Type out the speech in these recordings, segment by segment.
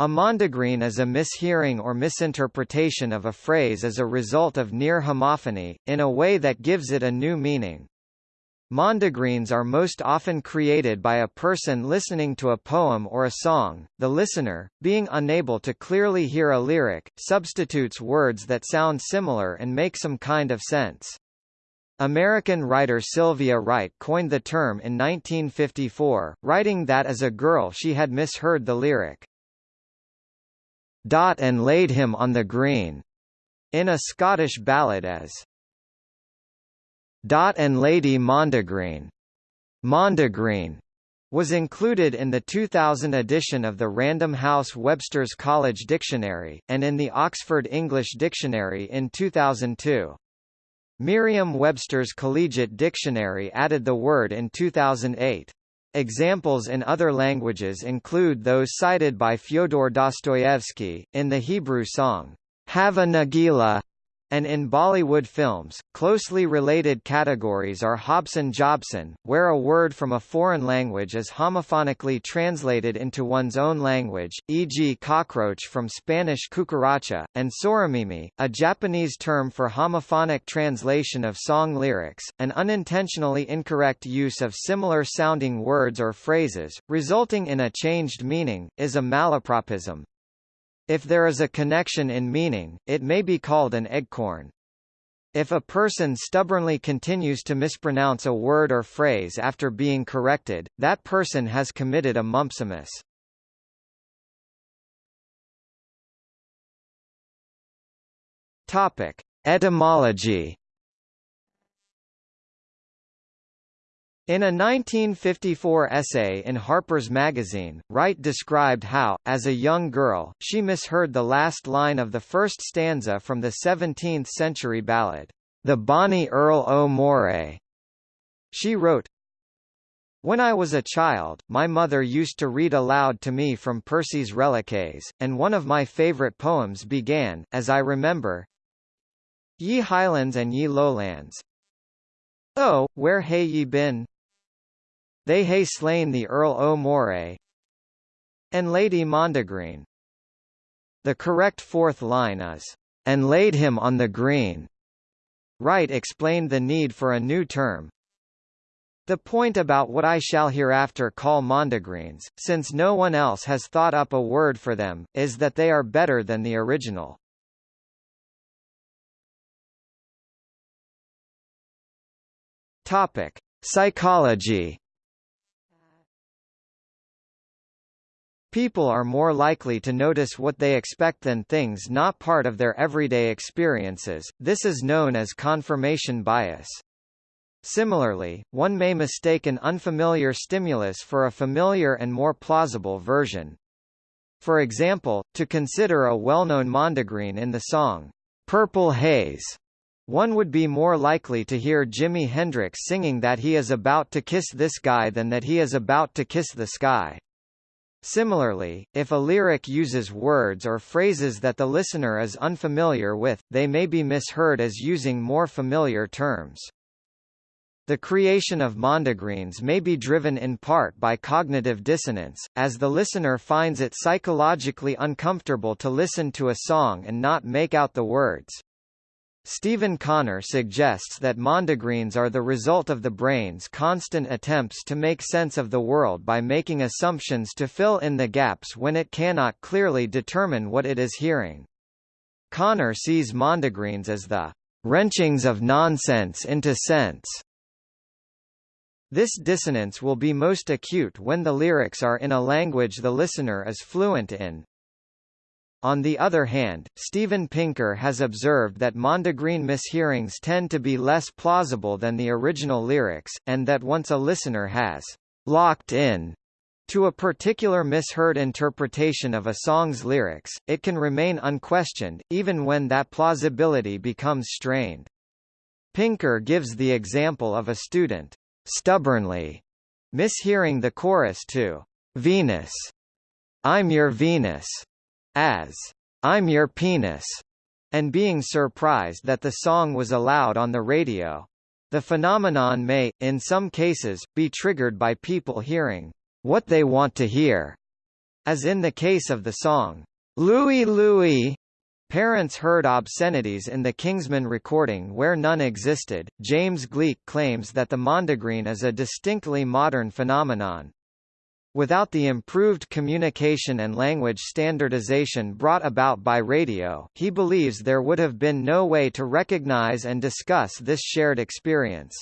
A mondegreen is a mishearing or misinterpretation of a phrase as a result of near homophony, in a way that gives it a new meaning. Mondegreens are most often created by a person listening to a poem or a song. The listener, being unable to clearly hear a lyric, substitutes words that sound similar and make some kind of sense. American writer Sylvia Wright coined the term in 1954, writing that as a girl she had misheard the lyric, Dot and laid him on the green, in a Scottish ballad as Dot and Lady Mondegreen, Mondegreen was included in the 2000 edition of the Random House Webster's College Dictionary, and in the Oxford English Dictionary in 2002. Merriam-Webster's Collegiate Dictionary added the word in 2008. Examples in other languages include those cited by Fyodor Dostoevsky, in the Hebrew song, Hava Nagila, and in Bollywood films, closely related categories are Hobson-Jobson, where a word from a foreign language is homophonically translated into one's own language, e.g. cockroach from Spanish cucaracha, and soramimi, a Japanese term for homophonic translation of song lyrics, an unintentionally incorrect use of similar-sounding words or phrases, resulting in a changed meaning, is a malapropism. If there is a connection in meaning, it may be called an eggcorn. If a person stubbornly continues to mispronounce a word or phrase after being corrected, that person has committed a mumpsimus. Topic: Etymology In a 1954 essay in Harper's Magazine, Wright described how, as a young girl, she misheard the last line of the first stanza from the 17th-century ballad, The Bonnie Earl o' Moray. She wrote, When I was a child, my mother used to read aloud to me from Percy's Reliques, and one of my favourite poems began, as I remember, Ye highlands and ye lowlands, Oh, where hae ye been? They hae slain the Earl o' Moray and Lady Mondegreen. The correct fourth line is, and laid him on the green. Wright explained the need for a new term. The point about what I shall hereafter call mondegreens, since no one else has thought up a word for them, is that they are better than the original. Topic: Psychology People are more likely to notice what they expect than things not part of their everyday experiences, this is known as confirmation bias. Similarly, one may mistake an unfamiliar stimulus for a familiar and more plausible version. For example, to consider a well-known mondegreen in the song, Purple Haze, one would be more likely to hear Jimi Hendrix singing that he is about to kiss this guy than that he is about to kiss the sky. Similarly, if a lyric uses words or phrases that the listener is unfamiliar with, they may be misheard as using more familiar terms. The creation of mondegreens may be driven in part by cognitive dissonance, as the listener finds it psychologically uncomfortable to listen to a song and not make out the words. Stephen Connor suggests that mondegreens are the result of the brain's constant attempts to make sense of the world by making assumptions to fill in the gaps when it cannot clearly determine what it is hearing. Connor sees mondegreens as the wrenchings of nonsense into sense. This dissonance will be most acute when the lyrics are in a language the listener is fluent in, on the other hand, Steven Pinker has observed that Mondegreen mishearings tend to be less plausible than the original lyrics, and that once a listener has locked in to a particular misheard interpretation of a song's lyrics, it can remain unquestioned, even when that plausibility becomes strained. Pinker gives the example of a student stubbornly mishearing the chorus to Venus. I'm your Venus as I'm Your Penis, and being surprised that the song was allowed on the radio. The phenomenon may, in some cases, be triggered by people hearing what they want to hear, As in the case of the song, Louie Louie, Parents heard obscenities in the Kingsmen recording where none existed. James Gleick claims that the mondegreen is a distinctly modern phenomenon. Without the improved communication and language standardization brought about by radio, he believes there would have been no way to recognize and discuss this shared experience.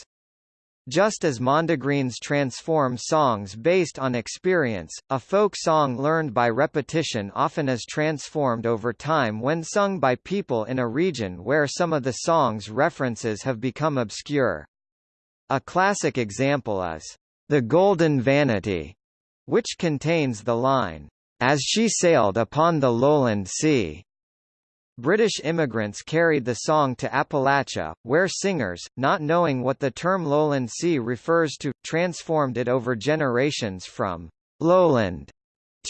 Just as mondegreens transform songs based on experience, a folk song learned by repetition often is transformed over time when sung by people in a region where some of the song's references have become obscure. A classic example is, "...the Golden Vanity", which contains the line, "...as she sailed upon the lowland sea." British immigrants carried the song to Appalachia, where singers, not knowing what the term lowland sea refers to, transformed it over generations from lowland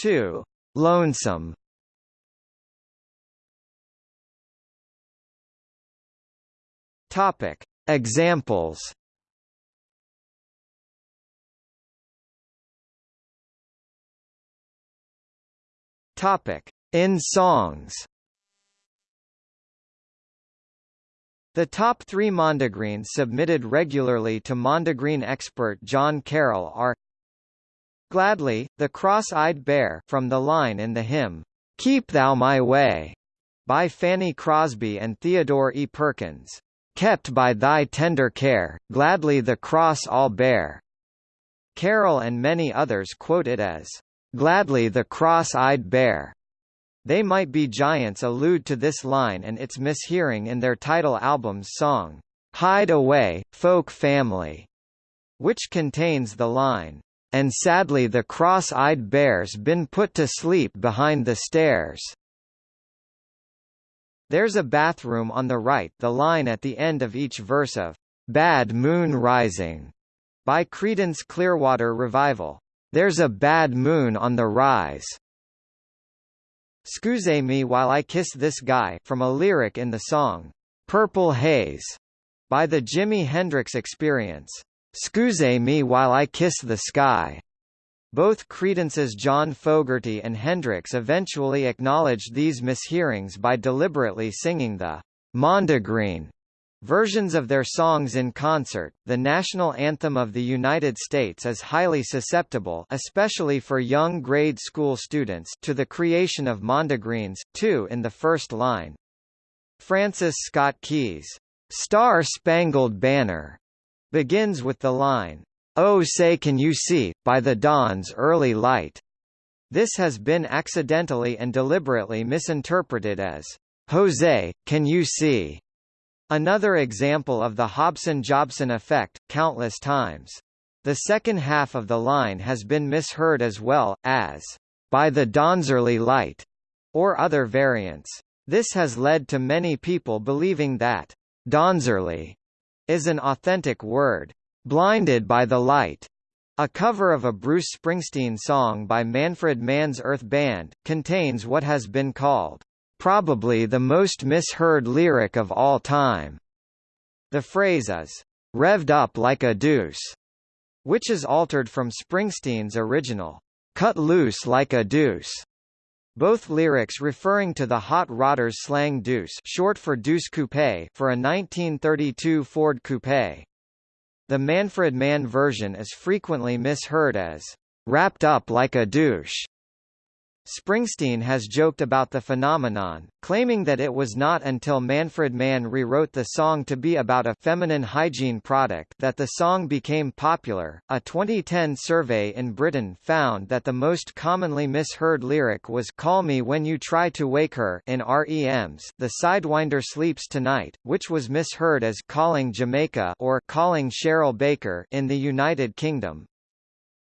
to lonesome. Topic: Examples. Topic: In songs. The top three mondegreens submitted regularly to mondegreen expert John Carroll are Gladly, the Cross-Eyed Bear from the line in the hymn, Keep Thou My Way, by Fanny Crosby and Theodore E. Perkins. Kept by thy tender care, gladly the cross all bear. Carroll and many others quote it as, Gladly the cross-eyed bear. They Might Be Giants allude to this line and its mishearing in their title album's song, Hide Away, Folk Family, which contains the line, And sadly the cross-eyed bear's been put to sleep behind the stairs. There's a bathroom on the right the line at the end of each verse of Bad Moon Rising by Creedence Clearwater Revival. There's a bad moon on the rise Scuse me while I kiss this guy from a lyric in the song, Purple Haze, by the Jimi Hendrix Experience. Scuse me while I kiss the sky. Both Creedence's John Fogerty and Hendrix eventually acknowledged these mishearings by deliberately singing the Mondegreen Versions of their songs in concert, the national anthem of the United States is highly susceptible especially for young grade school students to the creation of mondegreens, too in the first line. Francis Scott Key's Star Spangled Banner begins with the line, Oh say can you see, by the dawn's early light. This has been accidentally and deliberately misinterpreted as, Jose, can you see? Another example of the Hobson-Jobson effect, countless times. The second half of the line has been misheard as well, as, by the Dawn's-early light, or other variants. This has led to many people believing that Dawn's-early is an authentic word. Blinded by the Light, a cover of a Bruce Springsteen song by Manfred Mann's Earth Band, contains what has been called probably the most misheard lyric of all time. The phrase is, revved up like a deuce, which is altered from Springsteen's original, cut loose like a deuce. Both lyrics referring to the hot rodders slang deuce short for deuce coupe for a 1932 Ford Coupe. The Manfred Mann version is frequently misheard as, wrapped up like a douche. Springsteen has joked about the phenomenon, claiming that it was not until Manfred Mann rewrote the song to be about a feminine hygiene product that the song became popular. A 2010 survey in Britain found that the most commonly misheard lyric was Call Me When You Try to Wake Her in REM's The Sidewinder Sleeps Tonight, which was misheard as Calling Jamaica or Calling Cheryl Baker in the United Kingdom.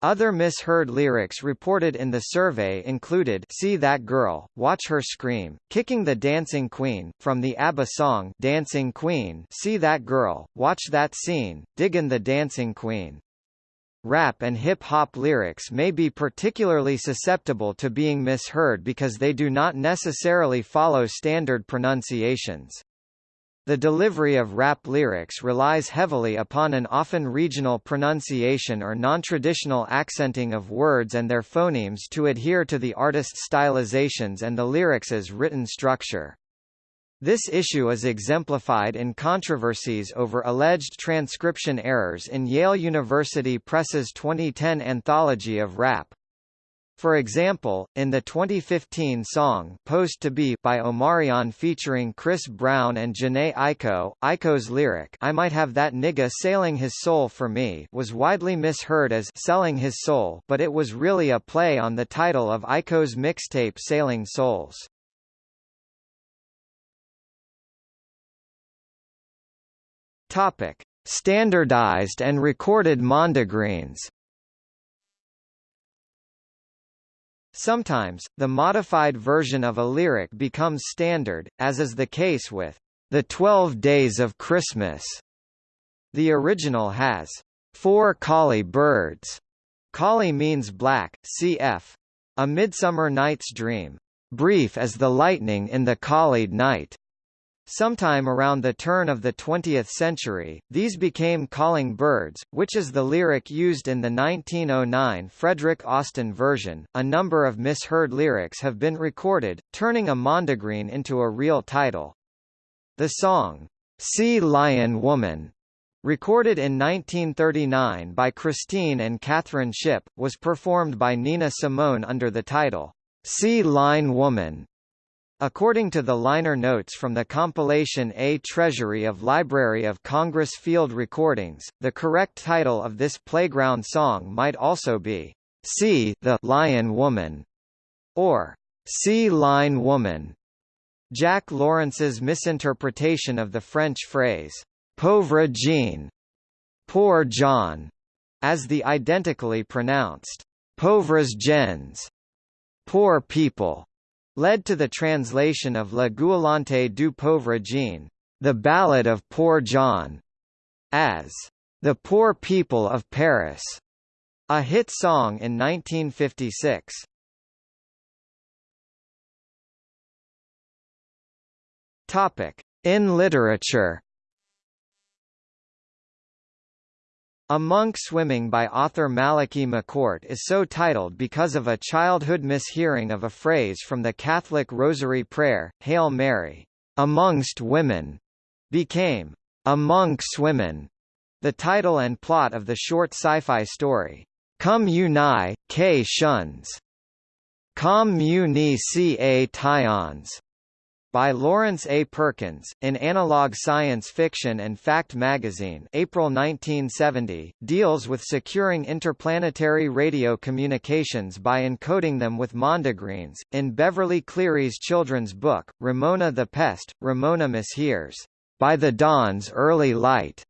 Other misheard lyrics reported in the survey included See That Girl, Watch Her Scream, Kicking the Dancing Queen, from the ABBA song Dancing Queen See That Girl, Watch That Scene, Diggin' the Dancing Queen. Rap and hip-hop lyrics may be particularly susceptible to being misheard because they do not necessarily follow standard pronunciations. The delivery of rap lyrics relies heavily upon an often regional pronunciation or non-traditional accenting of words and their phonemes to adhere to the artist's stylizations and the lyrics' written structure. This issue is exemplified in controversies over alleged transcription errors in Yale University Press's 2010 anthology of rap. For example, in the 2015 song Post to Be by Omarion featuring Chris Brown and Jhené Aiko, Aiko's lyric I might have that nigga sailing his soul for me was widely misheard as selling his soul but it was really a play on the title of Aiko's mixtape Sailing Souls. Topic: Standardized and recorded mondegreens Sometimes, the modified version of a lyric becomes standard, as is the case with The Twelve Days of Christmas. The original has four collie birds. Collie means black, cf. A Midsummer Night's Dream. Brief as the lightning in the collied night. Sometime around the turn of the 20th century, these became calling birds, which is the lyric used in the 1909 Frederick Austin version. A number of misheard lyrics have been recorded, turning a mondegreen into a real title. The song, Sea Lion Woman, recorded in 1939 by Christine and Catherine Shipp, was performed by Nina Simone under the title, Sea Line Woman. According to the liner notes from the compilation A Treasury of Library of Congress Field Recordings, the correct title of this playground song might also be, See the Lion Woman, or Sea Line Woman. Jack Lawrence's misinterpretation of the French phrase, pauvre Jean, poor John, as the identically pronounced, pauvres gens, poor people, led to the translation of La Goualante du Pauvre Jean, the Ballad of Poor John, as The Poor People of Paris, a hit song in 1956. Topic: In literature A Monk Swimming by author Malachi McCourt is so titled because of a childhood mishearing of a phrase from the Catholic Rosary Prayer, Hail Mary, amongst women, became A Monk Swimmin', the title and plot of the short sci-fi story, Come You Nigh, K Shuns, Com Mu Ni Ca Tyons, by Lawrence A. Perkins, in Analog Science Fiction and Fact magazine April 1970, deals with securing interplanetary radio communications by encoding them with mondegreens. In Beverly Cleary's children's book, Ramona the Pest, Ramona mishears, by the dawn's early light,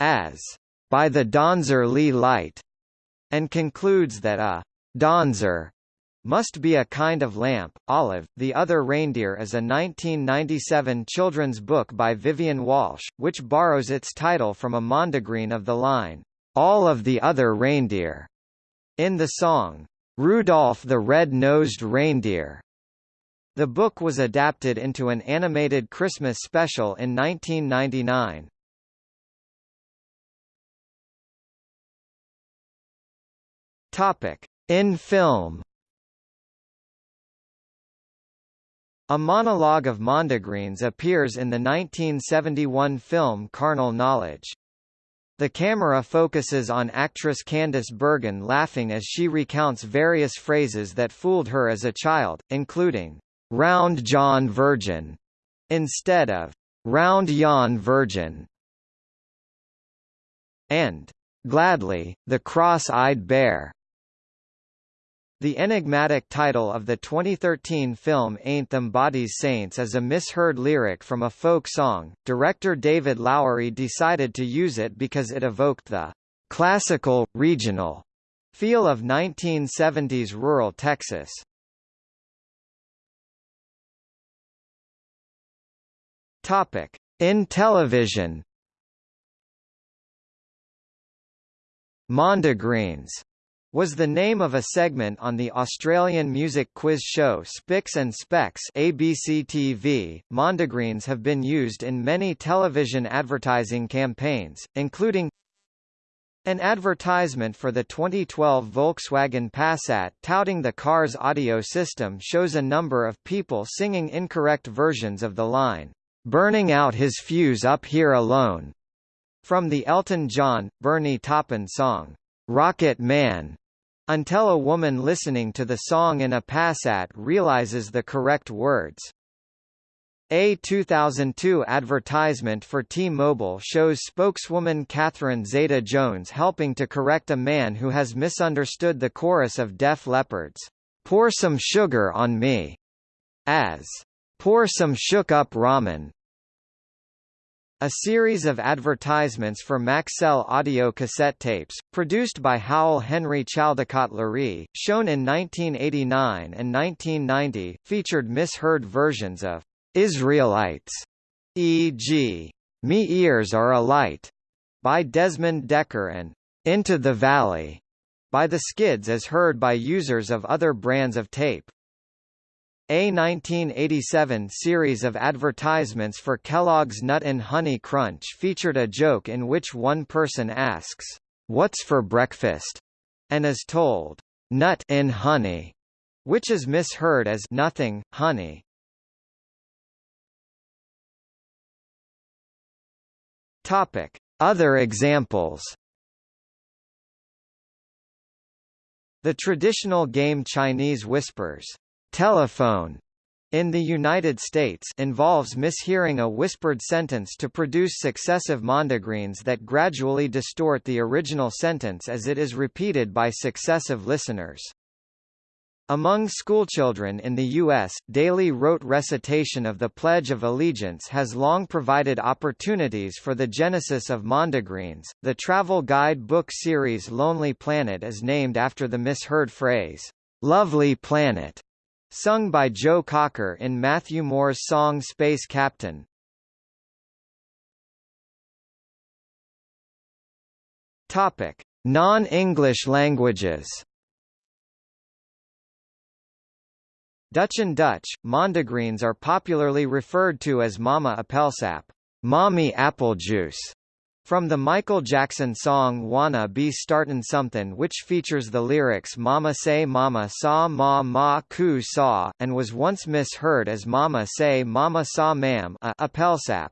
as, by the dawn's early light, and concludes that a dawnzer must be a kind of lamp. Olive, The Other Reindeer is a 1997 children's book by Vivian Walsh, which borrows its title from a mondegreen of the line, All of the Other Reindeer, in the song, Rudolph the Red-Nosed Reindeer. The book was adapted into an animated Christmas special in 1999. Topic: In film A monologue of mondegreens appears in the 1971 film Carnal Knowledge. The camera focuses on actress Candice Bergen laughing as she recounts various phrases that fooled her as a child, including, "'Round John Virgin' instead of "'Round Yon Virgin' and "'Gladly, the Cross-Eyed Bear' The enigmatic title of the 2013 film Ain't Them Bodies Saints is a misheard lyric from a folk song. Director David Lowery decided to use it because it evoked the classical, regional feel of 1970s rural Texas. Topic: In television. Mondegreens was the name of a segment on the Australian music quiz show Spicks and Specks ABC TV. Mondegreens have been used in many television advertising campaigns, including an advertisement for the 2012 Volkswagen Passat touting the car's audio system shows a number of people singing incorrect versions of the line, "'Burning out his fuse up here alone' from the Elton John, Bernie Taupin song, "'Rocket Man' until a woman listening to the song in a Passat realizes the correct words. A 2002 advertisement for T-Mobile shows spokeswoman Catherine Zeta-Jones helping to correct a man who has misunderstood the chorus of Def Leppard's "Pour Some Sugar on Me" as "Pour Some Shook Up Ramen." A series of advertisements for Maxell audio cassette tapes, produced by Howell Henry Chaldecott Lury, shown in 1989 and 1990, featured misheard versions of Israelites, e.g., Me Ears Are a Light, by Desmond Dekker and Into the Valley, by the Skids as heard by users of other brands of tape. A 1987 series of advertisements for Kellogg's Nut and Honey Crunch featured a joke in which one person asks, "What's for breakfast?" and is told, "Nut in honey," which is misheard as nothing, honey. Other examples. The traditional game Chinese whispers telephone in the United States involves mishearing a whispered sentence to produce successive mondegreens that gradually distort the original sentence as it is repeated by successive listeners. Among schoolchildren in the U.S., daily rote recitation of the Pledge of Allegiance has long provided opportunities for the genesis of mondegreens. The travel guide book series Lonely Planet is named after the misheard phrase, Lovely Planet, Sung by Joe Cocker in Matthew Moore's song Space Captain. Topic: Non-English languages. Dutch and Dutch, mondegreens are popularly referred to as mama appelsap, mommy apple juice, from the Michael Jackson song Wanna Be Startin' Somethin' which features the lyrics Mama say mama saw ma ma ku saw, and was once misheard as Mama say mama saw ma'am a appelsap.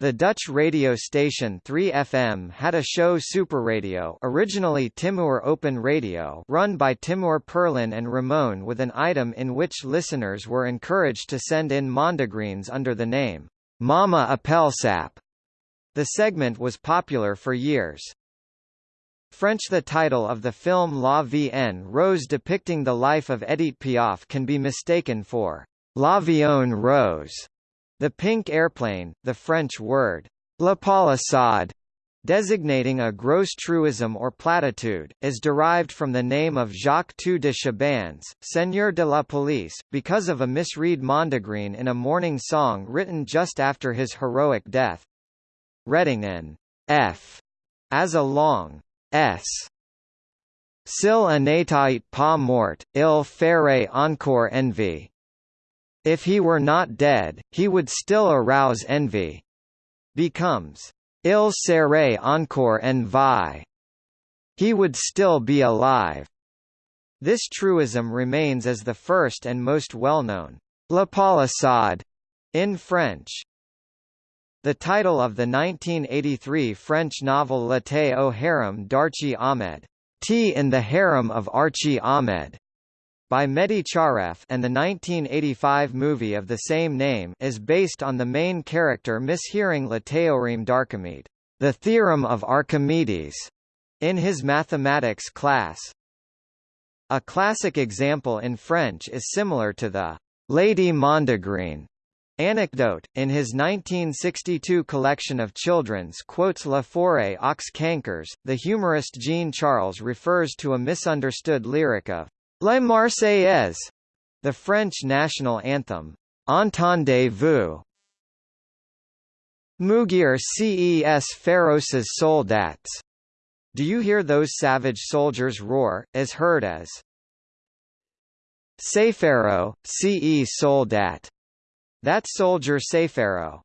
The Dutch radio station 3FM had a show Super Radio originally Timur Open Radio run by Timur Perlin and Ramon with an item in which listeners were encouraged to send in mondegreens under the name, Mama Appelsap. The segment was popular for years. French The title of the film La Vie Rose depicting the life of Edith Piaf can be mistaken for La L'Avion Rose, the pink airplane, the French word La palissade, designating a gross truism or platitude, is derived from the name of Jacques II de Seigneur de la Palice, because of a misread mondegreen in a morning song written just after his heroic death reading an f as a long s. S'il n'était pas mort, il ferait encore envie. If he were not dead, he would still arouse envy. Becomes il serait encore en vie. He would still be alive. This truism remains as the first and most well-known La palissade in French. The title of the 1983 French novel L'été au harem d'Archie Ahmed, Tea in the Harem of Archie Ahmed, by Mehdi Charef and the 1985 movie of the same name is based on the main character mishearing Le Théorème d'Archimede, the theorem of Archimedes, in his mathematics class. A classic example in French is similar to the Lady Mondegreen Anecdote, in his 1962 collection of children's quotes La Forêt aux Cancres, the humorist Jean Charles refers to a misunderstood lyric of Les Marseillaise, the French national anthem. Entendez-vous? Mugir ces féroces soldats. Do you hear those savage soldiers roar, is heard as Sefero, ce soldat. That soldier Sefero.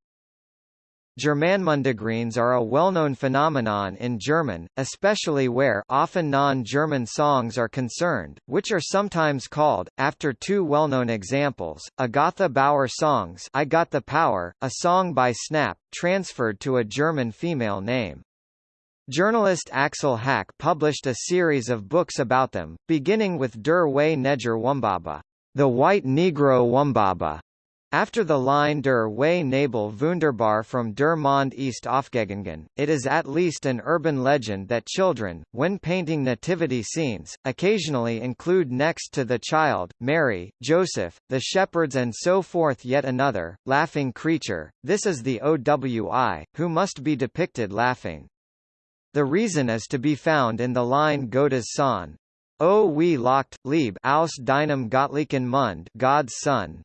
Germanmundagreens are a well-known phenomenon in German, especially where often non-German songs are concerned, which are sometimes called, after two well-known examples, Agatha Bauer songs I Got the Power, a song by Snap, transferred to a German female name. Journalist Axel Hacke published a series of books about them, beginning with Der Way Neger Wumbaba, the White Negro Wumbaba, after the line der Way Nabel Wunderbar from Der Mond ist aufgegangen, it is at least an urban legend that children, when painting nativity scenes, occasionally include next to the child, Mary, Joseph, the shepherds and so forth yet another, laughing creature, this is the OWI, who must be depicted laughing. The reason is to be found in the line Gottes Sohn. O we locked, lieb aus deinem Gottlichen Mund God's Son,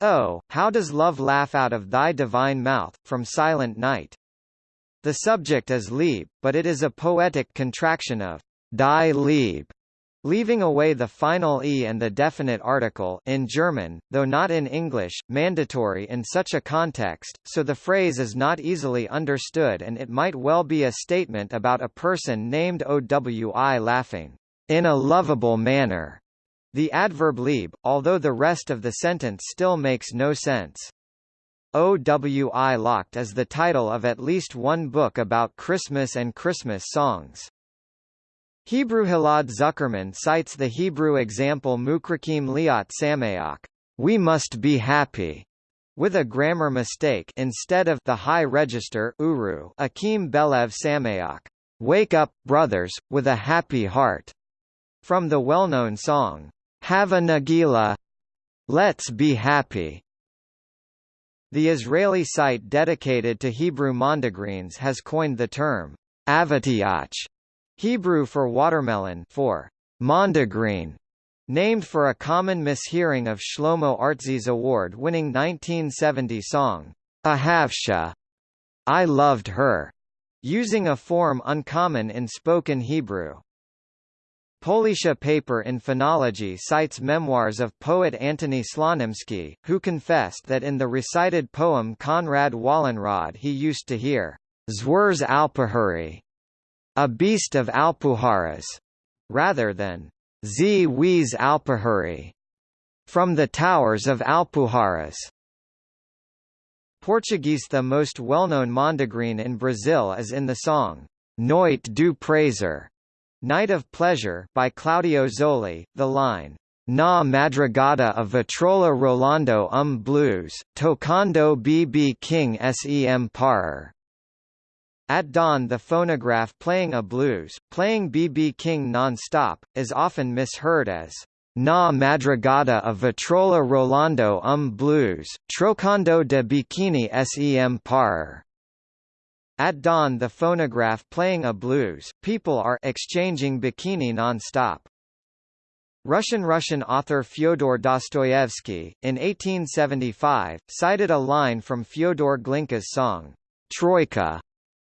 Oh, how does love laugh out of thy divine mouth, from silent night? The subject is Lieb, but it is a poetic contraction of die Lieb, leaving away the final e and the definite article in German, though not in English, mandatory in such a context, so the phrase is not easily understood and it might well be a statement about a person named Owi laughing in a lovable manner. The adverb lieb, although the rest of the sentence still makes no sense. OWI Locked is the title of at least one book about Christmas and Christmas songs. Hebrew Ghil'ad Zuckermann cites the Hebrew example Mukrakim Liat Sameach, we must be happy, with a grammar mistake instead of the high register uru Akim Belev Sameach, wake up, brothers, with a happy heart, from the well-known song, Hava Nagila. Let's be happy. The Israeli site dedicated to Hebrew mondegreens has coined the term avatiach, Hebrew for watermelon for mondegreen, named for a common mishearing of Shlomo Artzi's award-winning 1970 song, Ahavsha, I loved her, using a form uncommon in spoken Hebrew. Polisha paper in phonology cites memoirs of poet Antony Slonimsky, who confessed that in the recited poem Konrad Wallenrod he used to hear Zwers Alpuhari, a beast of Alpuharas, rather than Z Wies Alpuhari, from the towers of Alpuharas. Portuguese The most well-known mondegreen in Brazil is in the song Noite do Prazer, Night of Pleasure by Claudio Zoli, the line Na madrugada of Vitrola Rolando um blues, tocando BB King sem parar. At dawn the phonograph playing a blues, playing BB King non-stop, is often misheard as Na madrugada of Vitrola Rolando um blues, trocando de bikini sem parar. At dawn the phonograph playing a blues, people are exchanging bikini non-stop. Russian Russian author Fyodor Dostoevsky, in 1875, cited a line from Fyodor Glinka's song, Troika,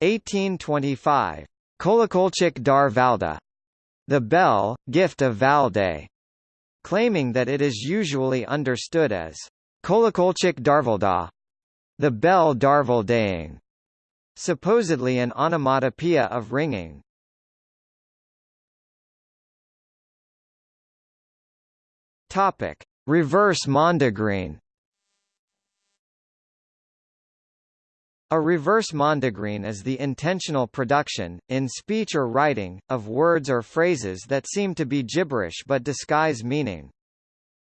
1825, Kolokolchik dar Valda, the bell, gift of Valde, claiming that it is usually understood as Kolokolchik darvalda, the bell darvaldaing supposedly an onomatopoeia of ringing. Topic: Reverse mondegreen. A reverse mondegreen is the intentional production, in speech or writing, of words or phrases that seem to be gibberish but disguise meaning.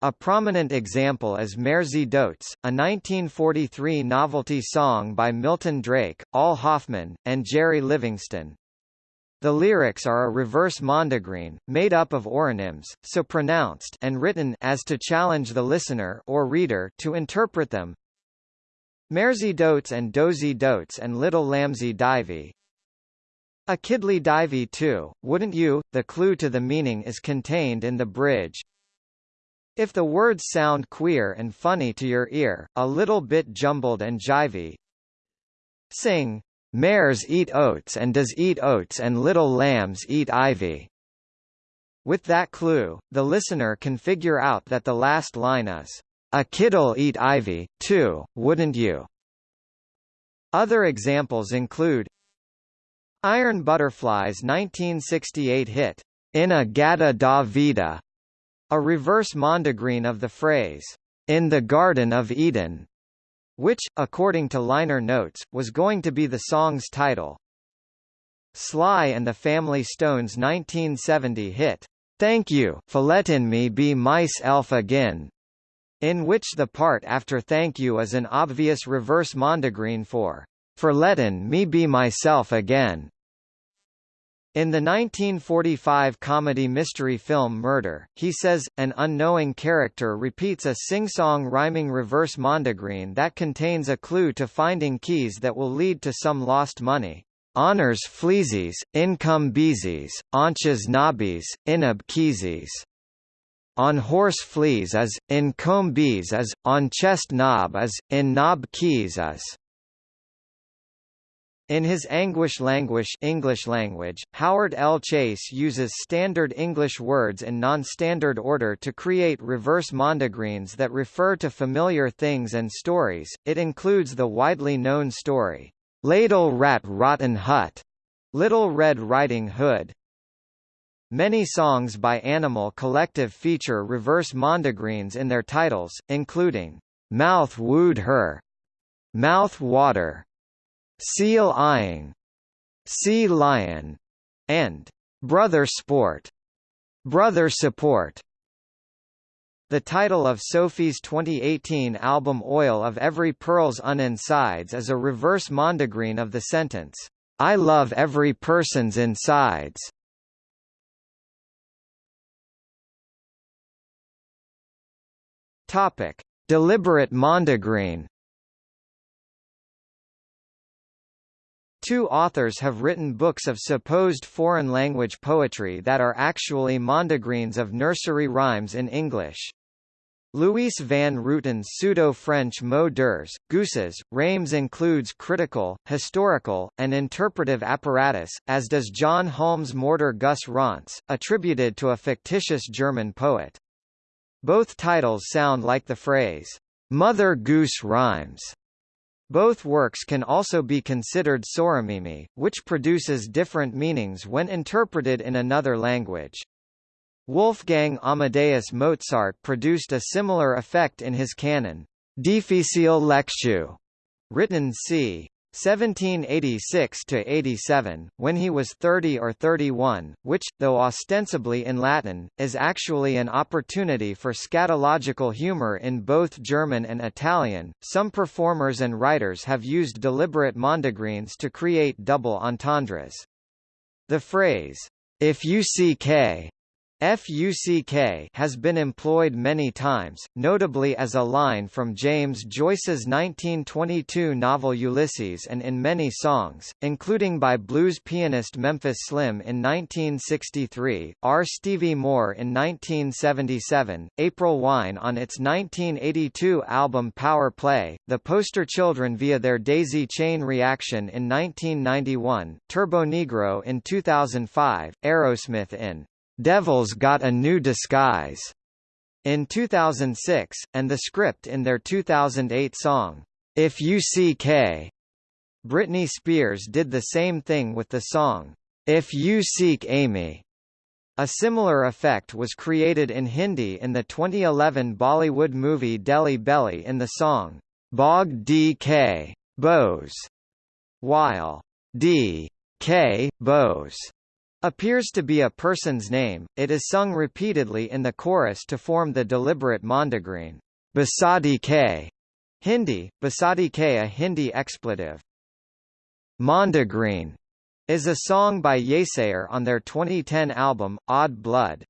A prominent example is Mairzy Doats, a 1943 novelty song by Milton Drake, Al Hoffman, and Jerry Livingston. The lyrics are a reverse mondegreen, made up of oronyms, so pronounced and written as to challenge the listener or reader to interpret them. Mairzy Doats and Dozy Doats and Little Lambsy Divey. A Kidly Divey too, wouldn't you? The clue to the meaning is contained in the bridge. If the words sound queer and funny to your ear, a little bit jumbled and jivey, sing Mares eat oats and does eat oats and little lambs eat ivy. With that clue, the listener can figure out that the last line is, A kid'll eat ivy, too, wouldn't you? Other examples include Iron Butterfly's 1968 hit, In-A-Gadda-Da Vida, a reverse mondegreen of the phrase, in the Garden of Eden, which, according to liner notes, was going to be the song's title. Sly and the Family Stone's 1970 hit, Thank You for letting me be myself again, in which the part after thank you is an obvious reverse mondegreen for for letting me be myself again. In the 1945 comedy mystery film Murder, he says, an unknowing character repeats a sing-song rhyming reverse mondegreen that contains a clue to finding keys that will lead to some lost money. Honors fleasies, income beesies, onches nobbies, inab keesies. On horse fleas as, in comb bees as, on chest knob as, in knob keys as. In his Anguish Languish English language, Howard L. Chace uses standard English words in non-standard order to create reverse mondegreens that refer to familiar things and stories. It includes the widely known story, Ladle Rat Rotten Hut, Little Red Riding Hood. Many songs by Animal Collective feature reverse mondegreens in their titles, including Mouth Wooed Her, Mouth Water, Seal Eyeing, Sea Lion, and Brother Sport. Brother Support. The title of Sophie's 2018 album Oil of Every Pearl's Uninsides is a reverse mondegreen of the sentence, I love every person's insides. Topic: Deliberate mondegreen Two authors have written books of supposed foreign language poetry that are actually mondegreens of nursery rhymes in English. Louis van Rooten's pseudo-French mots d'Heures, gooses, Reims includes critical, historical, and interpretive apparatus, as does John Holmes' Morter Gus Rance, attributed to a fictitious German poet. Both titles sound like the phrase, "'Mother Goose Rhymes' Both works can also be considered soramimi, which produces different meanings when interpreted in another language. Wolfgang Amadeus Mozart produced a similar effect in his canon, Difficile Lectio, written c. 1786–87, when he was 30 or 31, which, though ostensibly in Latin, is actually an opportunity for scatological humor in both German and Italian. Some performers and writers have used deliberate mondegreens to create double entendres. The phrase, if you see K FUCK has been employed many times, notably as a line from James Joyce's 1922 novel Ulysses and in many songs, including by blues pianist Memphis Slim in 1963, R. Stevie Moore in 1977, April Wine on its 1982 album Power Play, The Poster Children via their Daisy Chain reaction in 1991, Turbo Negro in 2005, Aerosmith in Devil's Got a New Disguise in 2006, and the script in their 2008 song, If You See K. Britney Spears did the same thing with the song, If You Seek Amy. A similar effect was created in Hindi in the 2011 Bollywood movie Delhi Belly in the song, Bog D.K. Bose, while D. K. Bose appears to be a person's name, it is sung repeatedly in the chorus to form the deliberate mondegreen, Basadi K. Hindi, Basadi K a Hindi expletive. Mondegreen is a song by Yeasayer on their 2010 album, Odd Blood.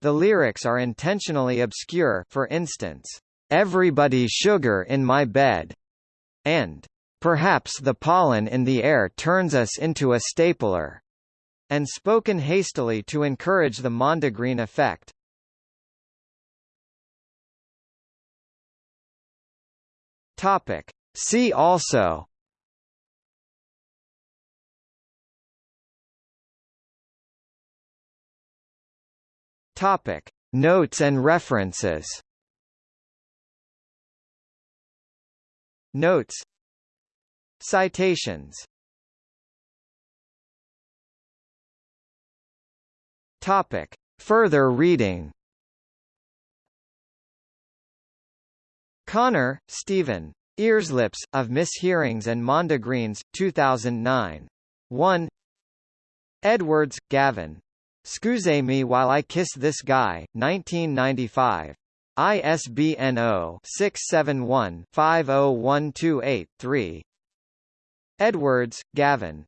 The lyrics are intentionally obscure for instance, "'Everybody sugar in my bed' and "'Perhaps the pollen in the air turns us into a stapler' and spoken hastily to encourage the Mondegreen effect. Topic. See also Topic. Notes and references Notes Citations Topic. Further reading Connor, Stephen. Earslips, of Mishearings and Mondegreens, 2009. 1 Edwards, Gavin. Scuse me while I kiss this guy, 1995. ISBN 0-671-50128-3 Edwards, Gavin.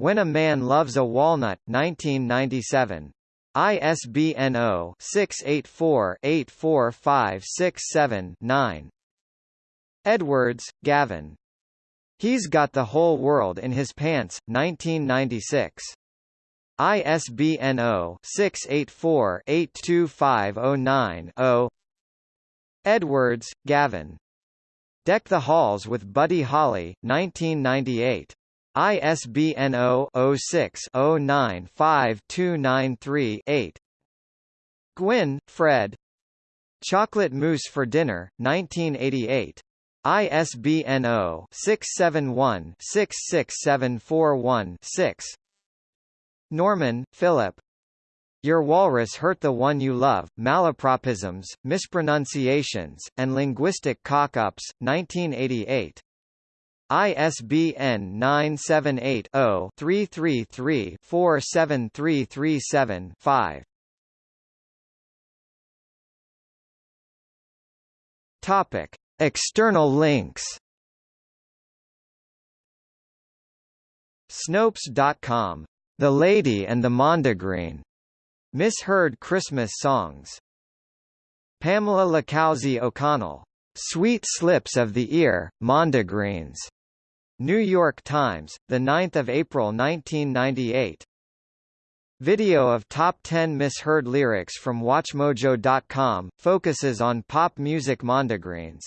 When a Man Loves a Walnut, 1997. ISBN 0-684-84567-9 Edwards, Gavin. He's Got the Whole World in His Pants, 1996. ISBN 0-684-82509-0 Edwards, Gavin. Deck the Halls with Buddy Holly, 1998. ISBN 0-06-095293-8 Gwynne, Fred. Chocolate Mousse for Dinner, 1988. ISBN 0-671-66741-6 Norman, Philip. Your Walrus Hurt the One You Love, Malapropisms, Mispronunciations, and Linguistic Cock-Ups, 1988. ISBN 978-0-333-47337-5. Topic. External links Snopes.com the Lady and the Mondegreen. Misheard Christmas songs. Pamela Licalzi O'Connell. Sweet Slips of the Ear, Mondegreens. New York Times, 9 April 1998. Video of top 10 misheard lyrics from WatchMojo.com, focuses on pop music mondegreens.